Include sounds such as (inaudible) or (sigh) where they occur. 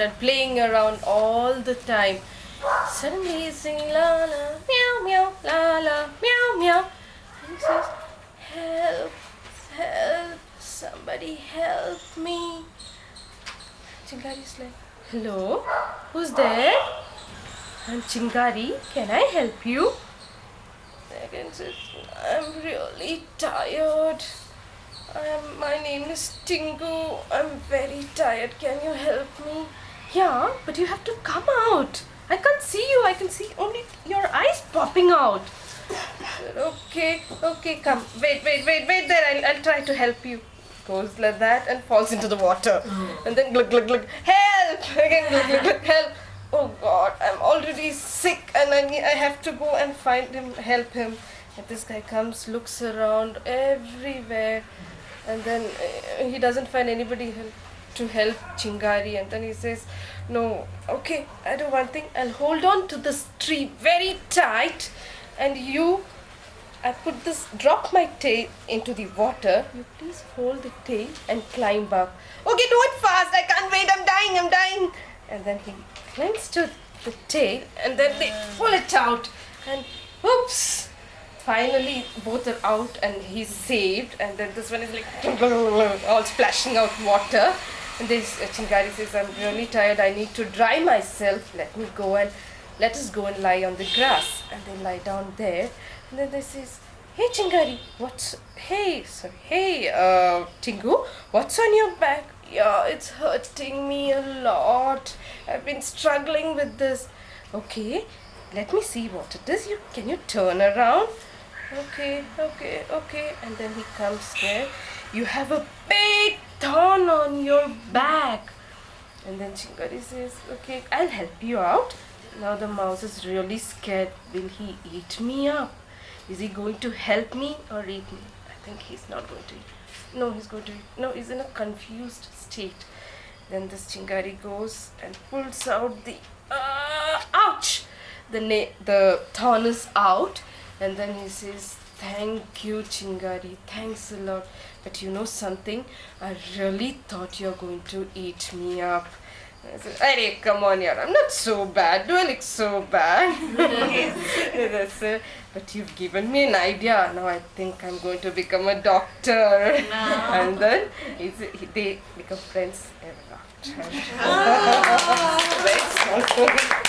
and playing around all the time. Suddenly he's singing la la meow meow la la meow meow. And he says, Help, help, somebody help me. Chingari's like, Hello, who's there? I'm Chingari, can I help you? Again says, I'm really tired. I'm, my name is Tingu. I'm very tired. Can you help me? Yeah, but you have to come out. I can't see you. I can see only your eyes popping out. okay, okay, come. Wait, wait, wait, wait there. I'll, I'll try to help you. Goes like that and falls into the water. And then glug, glug, glug. Help! (laughs) Again, glug, glug, glug. Help! Oh God, I'm already sick and I, need, I have to go and find him, help him. And this guy comes, looks around everywhere, and then uh, he doesn't find anybody help, to help Chingari. And then he says, No, okay, I do one thing. I'll hold on to this tree very tight, and you, I put this, drop my tail into the water. You please hold the tail and climb up. Okay, do it fast. I can't wait. I'm dying. I'm dying. And then he clings to the tail, and then they pull it out, and oops finally both are out and he's saved and then this one is like (laughs) all splashing out water this uh, Chingari says I'm really tired. I need to dry myself. Let me go and let us go and lie on the grass. And they lie down there. And then they says hey Chingari what's hey sorry hey uh Tingu what's on your back? Yeah it's hurting me a lot. I've been struggling with this. Okay let me see what it is. You can you turn around? Okay, okay, okay. And then he comes there. You have a big thorn on your back. And then Chingari says, okay, I'll help you out. Now the mouse is really scared. Will he eat me up? Is he going to help me or eat me? I think he's not going to eat. No, he's going to eat. No, he's in a confused state. Then this Chingari goes and pulls out the... Uh, ouch! The, the thorn is out and then he says thank you chingari thanks a lot but you know something i really thought you're going to eat me up I said, Hey, come on, yaar. I'm not so bad. Do I look so bad? uh, (laughs) (laughs) but you've given me an idea. Now I think I'm going to become a doctor. No. and then they become friends ever after. (laughs) Oh.